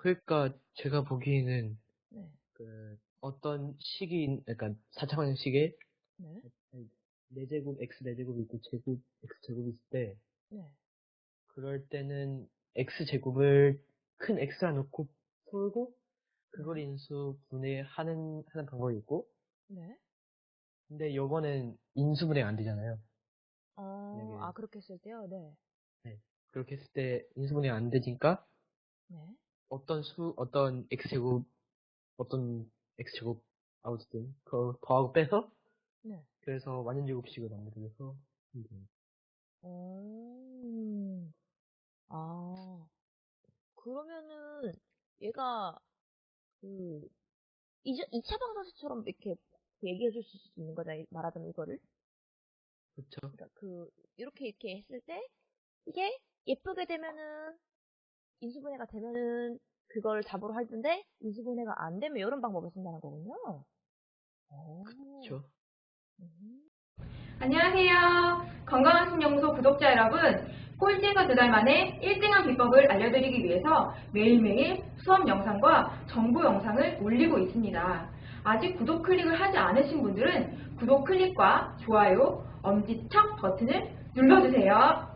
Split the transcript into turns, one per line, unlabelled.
그러니까 제가 보기에는
네.
그 어떤 식이 그러니까 4차 방정식에
네.
4제곱 x 4제곱이 있고 제곱 x 제곱이 있을 때
네.
그럴 때는 x 제곱을 큰 x라 놓고 풀고 그걸 인수 분해하는 하는 방법이 있고
네.
근데 요거는 인수 분해가 안 되잖아요.
어,
네, 네.
아, 그렇게 했을 때요? 네.
그렇게 했을 때 인수 분해가 안 되니까
네.
어떤 수 어떤 x 제곱 어떤 x 제곱 아무튼 그거 더하고 빼서
네.
그래서 완전 제곱식을 만들어서 됩니다.
오, 아, 그러면은 얘가 그 2차 방정식처럼 이렇게 얘기해 줄 수 있는? 이- 말하자면 이거를?
그렇죠?
그러니까 그 이렇게 이렇게 했을 때 이게 예쁘게 되면은 인수분해가 되면은 그걸 답으로 할 텐데 인수분해가 안 되면 이런 방법을 쓴다는 거군요. 오.
그렇죠?
음.
안녕하세요. 건강한 신연구소 구독자 여러분. 꼴찌에서 두 달 만에 1등한 비법을 알려드리기 위해서 매일매일 수업 영상과 정보 영상을 올리고 있습니다. 아직 구독 클릭을 하지 않으신 분들은 구독 클릭과 좋아요, 엄지척 버튼을 눌러주세요.